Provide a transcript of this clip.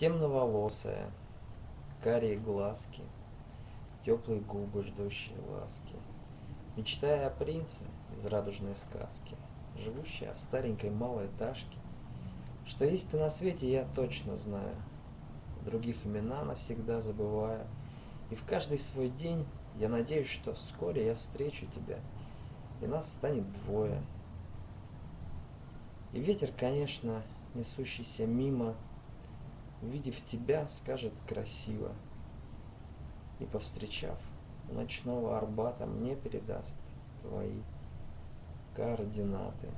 Темноволосая, карие глазки, Теплые губы, ждущие ласки. Мечтая о принце из радужной сказки, Живущая в старенькой малой ташке, Что есть ты на свете, я точно знаю, Других имена навсегда забывая, И в каждый свой день я надеюсь, что вскоре я встречу тебя, И нас станет двое. И ветер, конечно, несущийся мимо, Увидев тебя, скажет красиво, И, повстречав ночного Арбата, Мне передаст твои координаты.